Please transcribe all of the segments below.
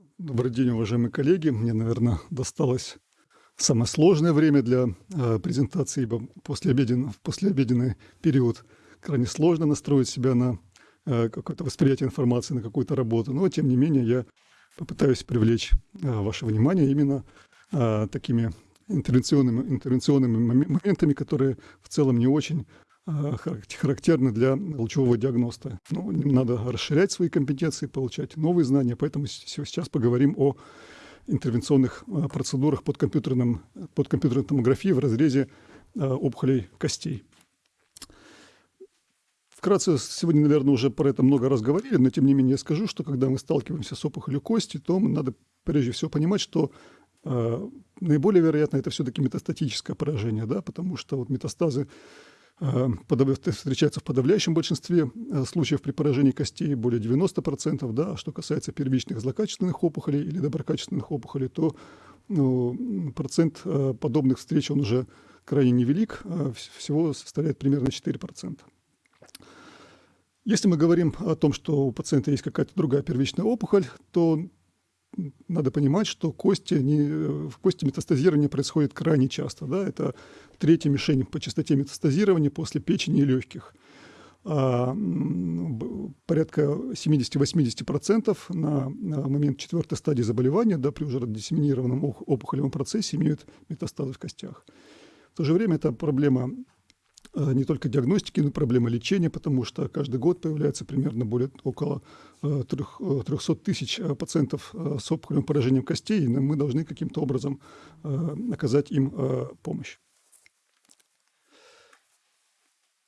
Добрый день, уважаемые коллеги. Мне, наверное, досталось самое сложное время для э, презентации, ибо послеобеден, в послеобеденный период крайне сложно настроить себя на э, какое-то восприятие информации, на какую-то работу. Но, тем не менее, я попытаюсь привлечь э, ваше внимание именно э, такими интервенционными, интервенционными моментами, которые в целом не очень характерны для лучевого диагноста. Ну, надо расширять свои компетенции, получать новые знания, поэтому сейчас поговорим о интервенционных э, процедурах под, компьютерным, под компьютерной томографией в разрезе э, опухолей костей. Вкратце, сегодня, наверное, уже про это много раз говорили, но тем не менее я скажу, что когда мы сталкиваемся с опухолью кости, то надо прежде всего понимать, что э, наиболее вероятно это все-таки метастатическое поражение, да, потому что вот метастазы э, встречаются в подавляющем большинстве э, случаев при поражении костей, более 90%, да, а что касается первичных злокачественных опухолей или доброкачественных опухолей, то ну, процент э, подобных встреч он уже крайне невелик, всего составляет примерно 4%. Если мы говорим о том, что у пациента есть какая-то другая первичная опухоль, то надо понимать, что кости, не, в кости метастазирование происходит крайне часто. Да? Это третья мишень по частоте метастазирования после печени и легких. А, порядка 70-80% на, на момент четвертой стадии заболевания, да, при уже диссеминированном опухолевом процессе имеют метастазы в костях. В то же время эта проблема Э, не только диагностики, но и проблема лечения, потому что каждый год появляется примерно более около 300 э, тысяч э, пациентов с опухолевым поражением костей, и мы должны каким-то образом оказать им помощь.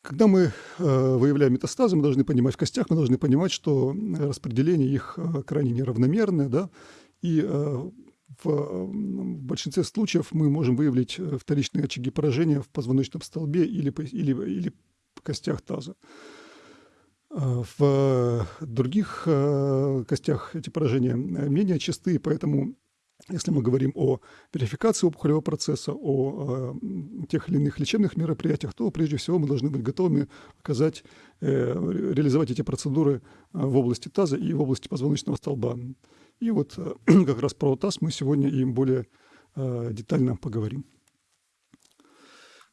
Когда мы выявляем метастазы, мы должны понимать в костях, мы должны понимать, что распределение их крайне неравномерное, да, и в большинстве случаев мы можем выявить э, вторичные очаги поражения в позвоночном столбе или, или, или костях таза. А, в других э, костях эти поражения менее частые, поэтому если мы говорим о верификации опухолевого процесса, о э, тех или иных лечебных мероприятиях, то прежде всего мы должны быть готовыми оказать, реализовать эти процедуры в области таза и в области позвоночного столба. И вот э, как раз про ТАСС мы сегодня им более э, детально поговорим.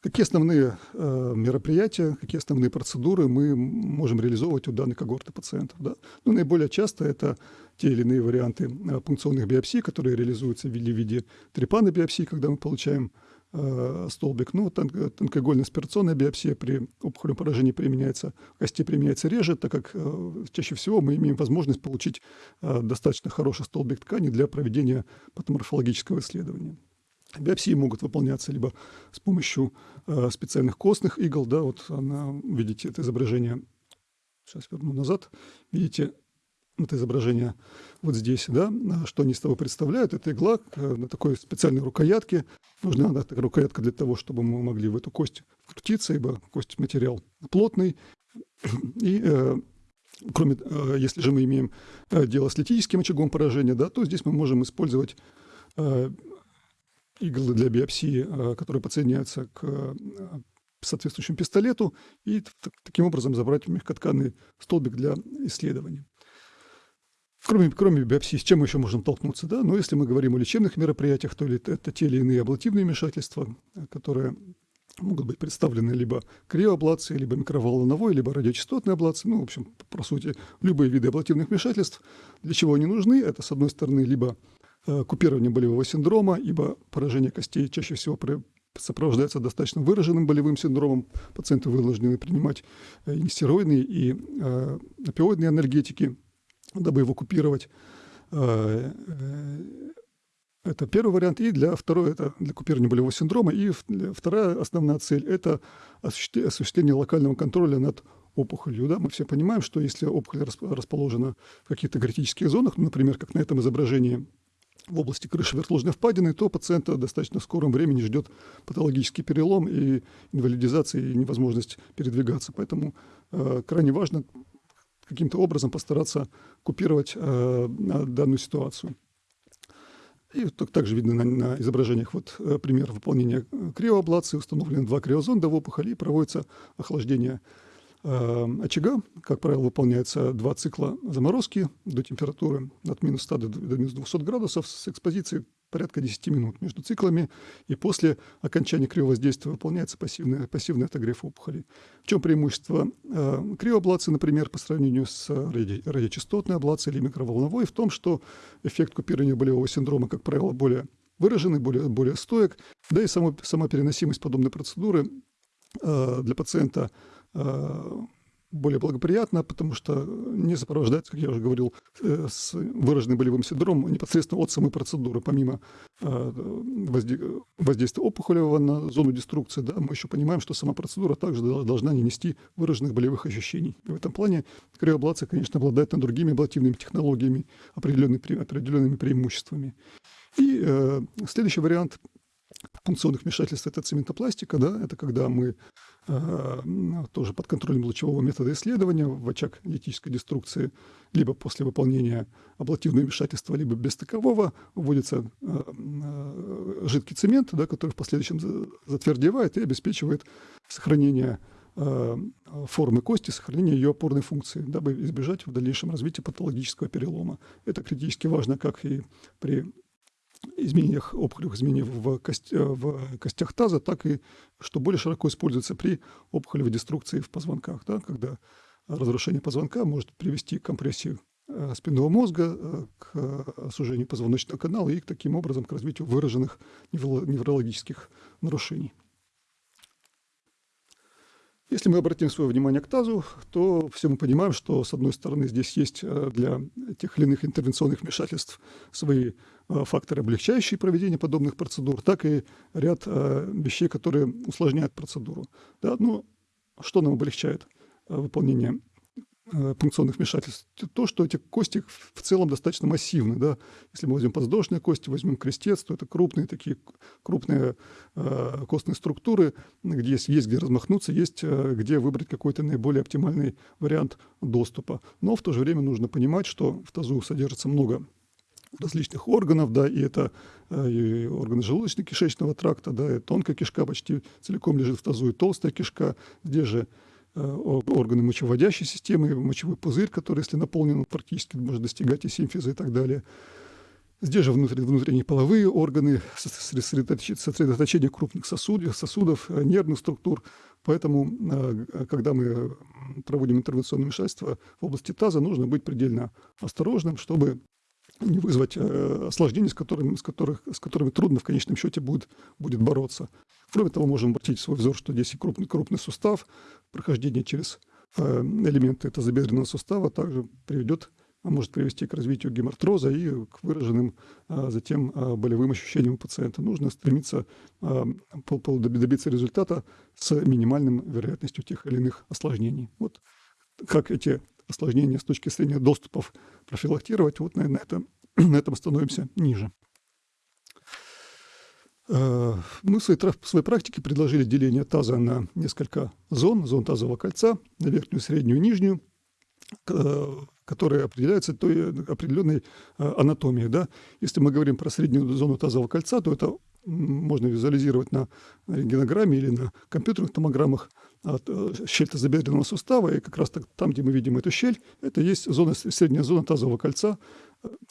Какие основные э, мероприятия, какие основные процедуры мы можем реализовывать у данной когорты пациентов? Да? Ну, наиболее часто это те или иные варианты пункционных биопсий, которые реализуются в виде, в виде трепанной биопсии, когда мы получаем Э, столбик. Ну, тон, тонкоигольная аспирационная биопсия при опухолевом поражении применяется, кости применяется реже, так как э, чаще всего мы имеем возможность получить э, достаточно хороший столбик ткани для проведения патоморфологического исследования. Биопсии могут выполняться либо с помощью э, специальных костных игл, да, вот она, видите, это изображение, сейчас верну назад, видите, это изображение вот здесь, да, что они с тобой представляют, это игла на такой специальной рукоятке. Нужна да, такая рукоятка для того, чтобы мы могли в эту кость вкрутиться, ибо кость материал плотный. И э, кроме, э, если же мы имеем э, дело с литическим очагом поражения, да, то здесь мы можем использовать э, иглы для биопсии, э, которые подсоединяются к э, соответствующему пистолету и таким образом забрать мягкотканный столбик для исследования. Кроме, кроме биопсии, с чем еще можем толкнуться? Да? Но если мы говорим о лечебных мероприятиях, то это те или иные аблативные вмешательства, которые могут быть представлены либо криоаблацией, либо микроволновой, либо радиочастотной аблацией. Ну, в общем, по сути, любые виды аблативных вмешательств. Для чего они нужны? Это, с одной стороны, либо э, купирование болевого синдрома, ибо поражение костей чаще всего сопровождается достаточно выраженным болевым синдромом. Пациенты вынуждены принимать э, и нестероидные, и э, опиоидные анальгетики – дабы его купировать. Э, э, это первый вариант. И для второй это для купирования болевого синдрома. И вторая основная цель – это осуществление локального контроля над опухолью. Да? Мы все понимаем, что если опухоль расположена в каких-то критических зонах, ну, например, как на этом изображении в области крыши верхложной впадины, то пациента достаточно в скором времени ждет патологический перелом и инвалидизация, и невозможность передвигаться. Поэтому э, крайне важно каким-то образом постараться купировать э, данную ситуацию. И также видно на, на изображениях вот э, пример выполнения криоаблации. Установлены два криозонда в опухоли и проводится охлаждение очага. Как правило, выполняется два цикла заморозки до температуры от минус 100 до минус 200 градусов с экспозицией порядка 10 минут между циклами, и после окончания криовоздействия выполняется пассивный, пассивный отогрев опухолей. В чем преимущество э, криоаблации, например, по сравнению с ради, радиочастотной аблацией или микроволновой? В том, что эффект купирования болевого синдрома, как правило, более выраженный, более, более стоек, да и само, сама переносимость подобной процедуры э, для пациента э, более благоприятно, потому что не сопровождается, как я уже говорил, э, с выраженным болевым синдромом непосредственно от самой процедуры. Помимо э, воздействия опухолевого на зону деструкции, да, мы еще понимаем, что сама процедура также должна не нести выраженных болевых ощущений. И в этом плане криоаблация, конечно, обладает над другими аблативными технологиями определенными, определенными преимуществами. И э, следующий вариант функционных вмешательств – это цементопластика, да, это когда мы тоже под контролем лучевого метода исследования в очаг литической деструкции, либо после выполнения аблативного вмешательства, либо без такового вводится э, э, жидкий цемент, да, который в последующем затвердевает и обеспечивает сохранение э, формы кости, сохранение ее опорной функции, дабы избежать в дальнейшем развития патологического перелома. Это критически важно как и при изменениях, опухолевых изменениях в, кость, э, в костях таза, так и, что более широко используется при опухолевой деструкции в позвонках, да, когда разрушение позвонка может привести к компрессии э, спинного мозга, э, к сужению позвоночного канала и таким образом к развитию выраженных неврологических нарушений. Если мы обратим свое внимание к тазу, то все мы понимаем, что, с одной стороны, здесь есть э, для тех или иных интервенционных вмешательств свои э, факторы, облегчающие проведение подобных процедур, так и ряд э, вещей, которые усложняют процедуру. Да, ну, что нам облегчает выполнение пункционных вмешательств, то, что эти кости в целом достаточно массивны. Да? Если мы возьмем подвздошные кости, возьмем крестец, то это крупные такие крупные э, костные структуры, где есть, есть где размахнуться, есть э, где выбрать какой-то наиболее оптимальный вариант доступа. Но в то же время нужно понимать, что в тазу содержится много различных органов, да, и это э, и органы желудочно-кишечного тракта, да, и тонкая кишка почти целиком лежит в тазу, и толстая кишка. Здесь же Э, органы мочеводящей системы, мочевой пузырь, который, если наполнен, практически может достигать и симфиза и так далее. Здесь же внутри, внутренние половые органы, сосредоточение крупных сосудов, сосудов, э, нервных структур. Поэтому, э, когда мы проводим интервенционное вмешательство в области таза, нужно быть предельно осторожным, чтобы не вызвать э, осложнений, с которыми, с, которых, с которыми трудно в конечном счете будет, будет бороться. Кроме того, можем обратить свой взор, что здесь и крупный, крупный сустав, прохождение через э, элементы тазобедренного сустава также приведет, а может привести к развитию гемартроза и к выраженным а, затем а, болевым ощущениям у пациента. Нужно стремиться а, добиться результата с минимальным вероятностью тех или иных осложнений. Вот как эти осложнения с точки зрения доступов профилактировать. Вот, наверное, это, на этом остановимся ниже. Э, мы в своей, в своей практике предложили деление таза на несколько зон, зон тазового кольца, на верхнюю, среднюю нижнюю, которые определяются той определенной э, анатомией. Да? Если мы говорим про среднюю зону тазового кольца, то это можно визуализировать на рентгенограмме или на компьютерных томограммах от э, щель тазобедренного сустава, и как раз так, там, где мы видим эту щель, это есть зона, средняя зона тазового кольца,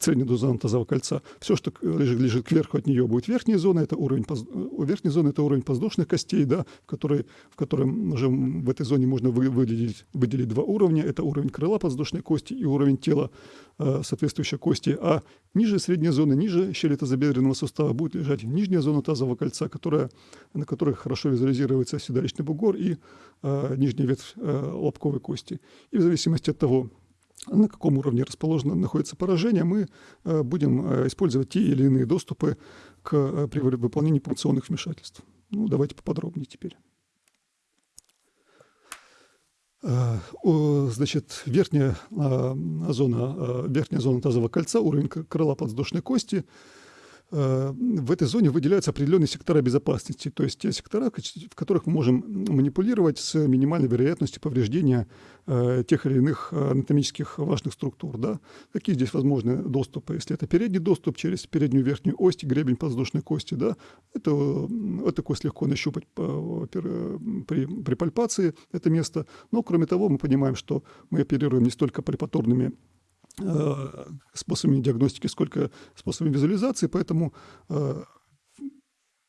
средняя зона тазового кольца. Все, что лежит, лежит кверху от нее, будет верхняя зона, это уровень, у верхней зоны это уровень подвздошных костей, да, в, которой, в котором уже в этой зоне можно вы, выделить, выделить два уровня. Это уровень крыла подвздошной кости и уровень тела э, соответствующей кости. А ниже средняя зона, ниже щели тазобедренного сустава будет лежать нижняя зона тазового кольца, которая, на которой хорошо визуализируется седалищный бугор и э, нижняя ветвь э, лобковой кости. И в зависимости от того, на каком уровне расположено, находится поражение, мы э, будем э, использовать те или иные доступы к, э, при выполнении пункционных вмешательств. Ну, давайте поподробнее теперь. Значит, верхняя зона, верхняя зона тазового кольца, уровень крыла подвздошной кости, Э, в этой зоне выделяются определенные сектора безопасности, то есть те сектора, в которых мы можем манипулировать с минимальной вероятностью повреждения э, тех или иных анатомических важных структур. Да? Какие здесь возможны доступы? Если это передний доступ через переднюю верхнюю ось, гребень подвздошной кости, да? это, эту кость легко нащупать при, при пальпации, это место. Но, кроме того, мы понимаем, что мы оперируем не столько пальпаторными Э, способами диагностики, сколько способами визуализации, поэтому э,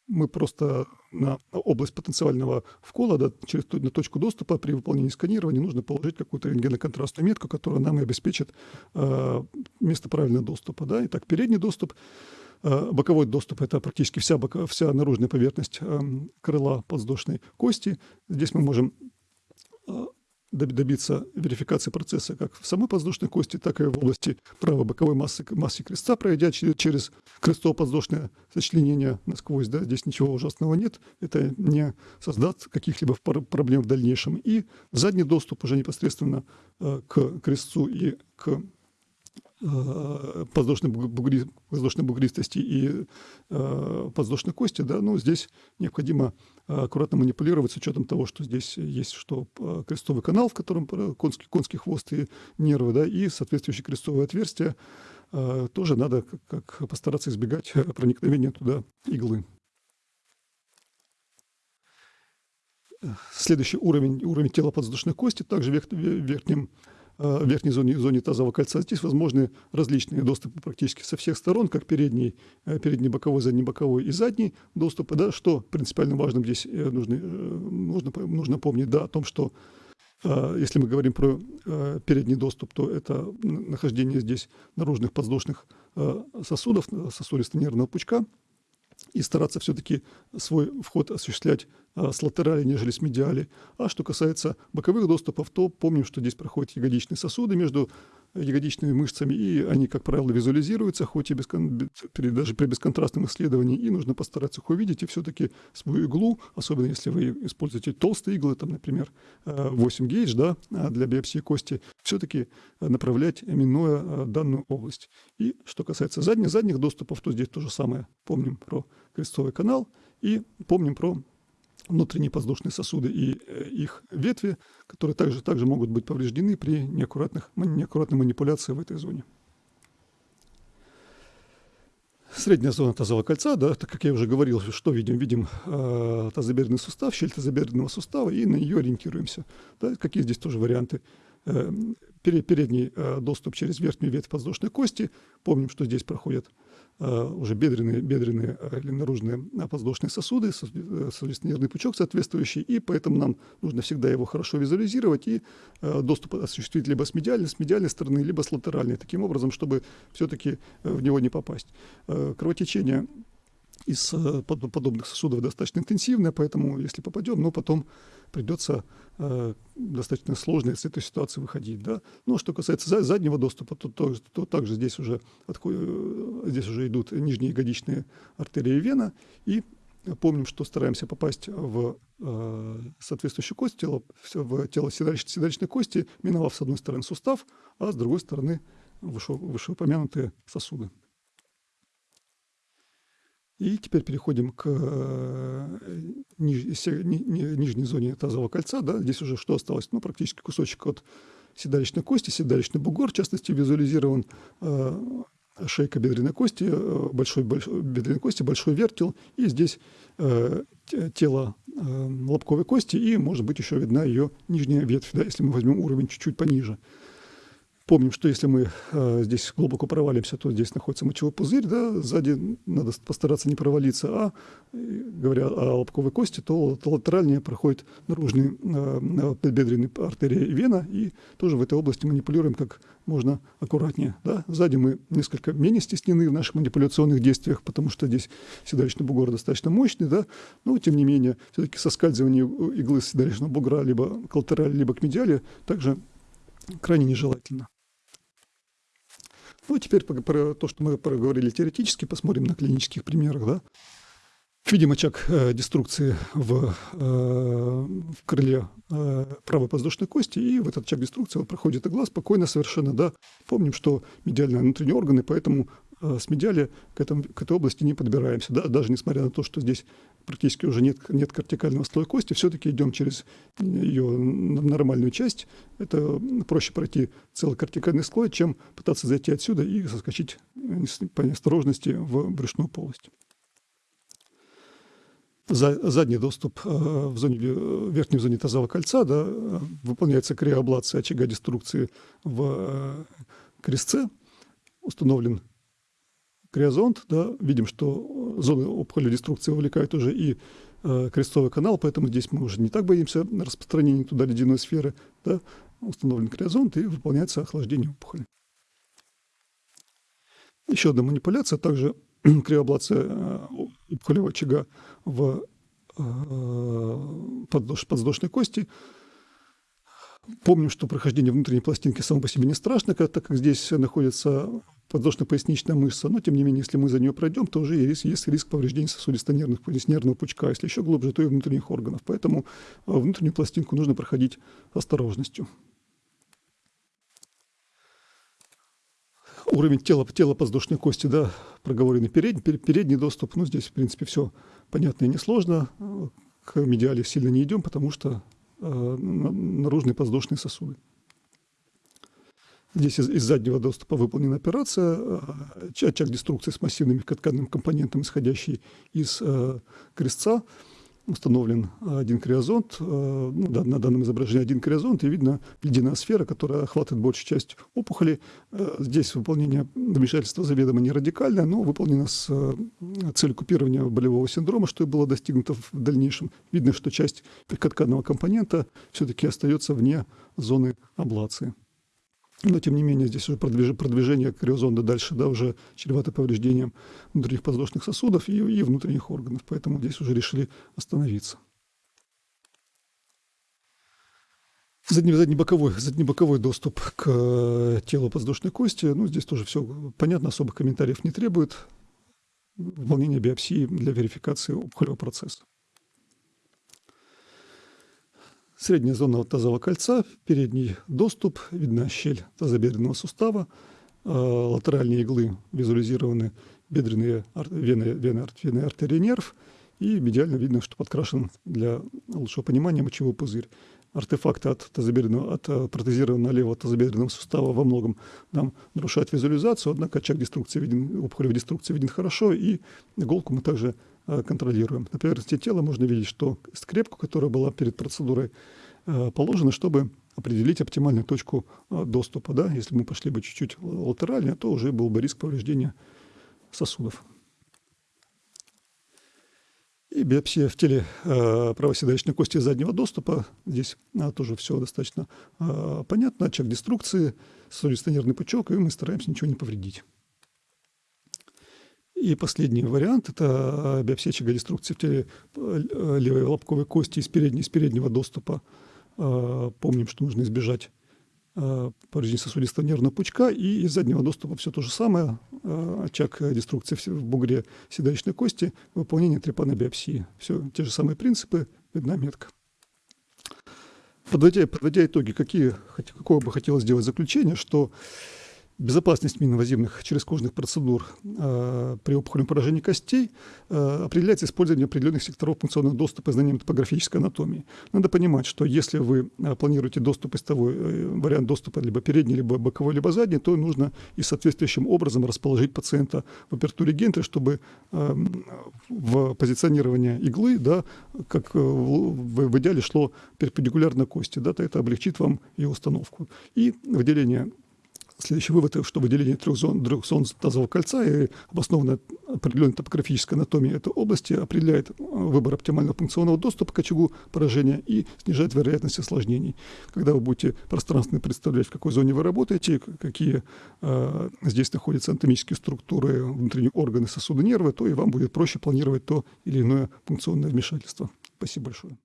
мы просто на область потенциального вкола, да, через на точку доступа при выполнении сканирования нужно положить какую-то рентгеноконтрастную метку, которая нам и обеспечит э, место правильного доступа. Да. Итак, передний доступ, э, боковой доступ – это практически вся, бока, вся наружная поверхность э, крыла подвздошной кости. Здесь мы можем э, добиться верификации процесса как в самой подвздошной кости, так и в области правой-боковой массы, массы креста, пройдя через крестово-подвздошное сочленение насквозь. Да, здесь ничего ужасного нет. Это не создаст каких-либо проблем в дальнейшем. И задний доступ уже непосредственно э, к крестцу и к подвздошной, бугри, подвздошной бугристости и э, подвздошной кости, да, ну, здесь необходимо аккуратно манипулировать с учетом того, что здесь есть что э, крестовый канал, в котором конский, конский хвост и нервы, да, и соответствующее крестовое отверстие, э, тоже надо как, как постараться избегать проникновения туда иглы. Следующий уровень, уровень тела подвздошной кости, также в верхнем Э, верхней зоне, зоне тазового кольца. Здесь возможны различные доступы практически со всех сторон, как передний, э, передний боковой, задний боковой и задний доступы. Да, что принципиально важным здесь э, нужно, нужно, нужно помнить да, о том, что если мы говорим про передний доступ, то это нахождение здесь наружных подвздошных сосудов, сосудисто-нервного пучка, и стараться все-таки свой вход осуществлять а, с латерали, нежели с медиали. А что касается боковых доступов, то помним, что здесь проходят ягодичные сосуды между ягодичными мышцами, и они, как правило, визуализируются, хоть и без, даже при бесконтрастном исследовании, и нужно постараться их увидеть, и все-таки свою иглу, особенно если вы используете толстые иглы, там, например, 8 э, гейдж, да, а для биопсии кости, все-таки направлять, минуя э, данную область. И что касается задних, задних доступов, то здесь то же самое. Помним про крестовый канал и помним про внутренние воздушные сосуды и э, их ветви, которые также, также могут быть повреждены при неаккуратных, неаккуратной манипуляции в этой зоне. Средняя зона тазового кольца, да, так как я уже говорил, что видим? Видим э, тазобедренный сустав, щель тазобедренного сустава, и на нее ориентируемся. Да, какие здесь тоже варианты? Э, передний э, доступ через верхнюю ветвь подвздошной кости. Помним, что здесь проходят уже бедренные, бедренные э, или наружные подвздошные сосуды, соответственно, нервный пучок соответствующий, и поэтому нам нужно всегда его хорошо визуализировать и э, доступ осуществить либо с медиальной, с медиальной стороны, либо с латеральной, таким образом, чтобы все-таки в него не попасть. Кровотечение из подобных сосудов достаточно интенсивное, поэтому если попадем, но потом придется э, достаточно сложно из этой ситуации выходить. Да? Ну, что касается заднего доступа, то, то, то также здесь уже, э, здесь уже идут нижние ягодичные артерии и вена, и помним, что стараемся попасть в э, соответствующую кость, тело, в тело седалищной, седалищной кости, миновав с одной стороны сустав, а с другой стороны выше, вышеупомянутые сосуды. И теперь переходим к э, ниж, ни, ни, нижней зоне тазового кольца. Да? Здесь уже что осталось? Ну, практически кусочек от седалищной кости, седалищный бугор, в частности, визуализирован э, шейка бедренной кости, э, большой, большой бедренной кости, большой вертел, и здесь тело лобковой кости, и, может быть, еще видна ее нижняя ветвь, да, если мы возьмем уровень чуть-чуть пониже. Помним, что если мы э, здесь глубоко провалимся, то здесь находится мочевой пузырь, да, сзади надо постараться не провалиться, а, говоря о лобковой кости, то латеральнее проходит наружные э, бедренные артерии и вена, и тоже в этой области манипулируем как можно аккуратнее. Да. Сзади мы несколько менее стеснены в наших манипуляционных действиях, потому что здесь седалищный бугор достаточно мощный, да, но тем не менее все-таки соскальзывание иглы седалищного бугра либо к латерали, либо к медиали также крайне нежелательно. Ну, теперь про то, что мы проговорили теоретически, посмотрим на клинических примерах. Да? Видим очаг э, деструкции в, э, в крыле э, правой подвздошной кости, и в этот очаг деструкции проходит игла спокойно совершенно. Да? Помним, что медиальные внутренние органы, поэтому с медиали к, этому, к этой области не подбираемся. Да? Даже несмотря на то, что здесь практически уже нет, нет кортикального слоя кости, все-таки идем через ее нормальную часть. Это проще пройти целый кортикальный слой, чем пытаться зайти отсюда и соскочить по неосторожности в брюшную полость. За, задний доступ э, в, зоне, в верхней зоне тазового кольца да, выполняется криоаблация очага деструкции в э, крестце. Установлен криозонд, да, видим, что зоны опухоли деструкции вовлекают уже и э, крестовый канал, поэтому здесь мы уже не так боимся распространения туда ледяной сферы. Да, установлен криозонд и выполняется охлаждение опухоли. Еще одна манипуляция, также криоаблация э, опухолевого очага в э, подвздошной кости – Помню, что прохождение внутренней пластинки само по себе не страшно, так как здесь находится подвздошно-поясничная мышца, но тем не менее, если мы за нее пройдем, то уже есть, есть риск повреждения сосудисто-нервных, нервного пучка, если еще глубже, то и внутренних органов. Поэтому э, внутреннюю пластинку нужно проходить осторожностью. Уровень тела, тела подвздошной кости, да, проговоренный передний, передний доступ, ну, здесь, в принципе, все понятно и несложно. К медиале сильно не идем, потому что Э, наружные подвздошные сосуды. Здесь из, из заднего доступа выполнена операция, э, очаг деструкции с массивным тканным компонентом, исходящий из э, крестца установлен один криозонт, э, ну, да, на данном изображении один криозонт, и видно ледяная сфера, которая охватывает большую часть опухоли. Э, здесь выполнение вмешательства заведомо не радикальное, но выполнено с э, целью купирования болевого синдрома, что и было достигнуто в дальнейшем. Видно, что часть тканного компонента все-таки остается вне зоны аблации. Но, тем не менее, здесь уже продвиж... продвижение криозонда дальше, да, уже чревато повреждением внутренних подвздошных сосудов и, и внутренних органов. Поэтому здесь уже решили остановиться. Задний, заднебоковой, заднебоковой доступ к э, телу подвздошной кости. Ну, здесь тоже все понятно, особых комментариев не требует. Выполнение биопсии для верификации опухолевого процесса. Средняя зона тазового кольца, передний доступ, видна щель тазобедренного сустава, э, латеральные иглы визуализированы бедренные вены, вены, вены артерии нерв, и медиально видно, что подкрашен для лучшего понимания мочевой пузырь. Артефакты от, тазобедренного, от э, протезированного левого тазобедренного сустава во многом нам нарушают визуализацию, однако очаг деструкции виден, опухолевой деструкции виден хорошо, и иголку мы также контролируем. На поверхности тела можно видеть, что скрепку, которая была перед процедурой э, положена, чтобы определить оптимальную точку э, доступа. Да? Если мы пошли бы чуть-чуть латерально, то уже был бы риск повреждения сосудов. И биопсия в теле э, правоседалищной кости заднего доступа. Здесь э, тоже все достаточно э, понятно. Очаг деструкции, сосудисто-нервный пучок, и мы стараемся ничего не повредить. И последний вариант – это биопсия деструкции в теле э, левой лобковой кости из, передней, из переднего доступа. Э, помним, что нужно избежать э, повреждения сосудистого нервного пучка. И из заднего доступа все то же самое. Очаг деструкции в бугре седалищной кости, выполнение трепанобиопсии. Все те же самые принципы, видна метка. Подводя, подводя итоги, какие, какое бы хотелось сделать заключение, что Безопасность миноинвазивных черезкожных процедур э, при опухолевом поражении костей э, определяется использованием определенных секторов функционального доступа и знанием топографической анатомии. Надо понимать, что если вы э, планируете доступ из того, э, вариант доступа либо передний, либо боковой, либо задний, то нужно и соответствующим образом расположить пациента в апертуре гентры, чтобы э, в позиционирование иглы, да, как э, в, в идеале шло перпендикулярно кости, да, то это облегчит вам ее установку. И выделение Следующий вывод, что выделение трех зон, трех зон тазового кольца и обоснованная определенная топографическая анатомия этой области определяет э, выбор оптимального функционного доступа к очагу поражения и снижает вероятность осложнений. Когда вы будете пространственно представлять, в какой зоне вы работаете, какие э, здесь находятся анатомические структуры, внутренние органы, сосуды, нервы, то и вам будет проще планировать то или иное функционное вмешательство. Спасибо большое.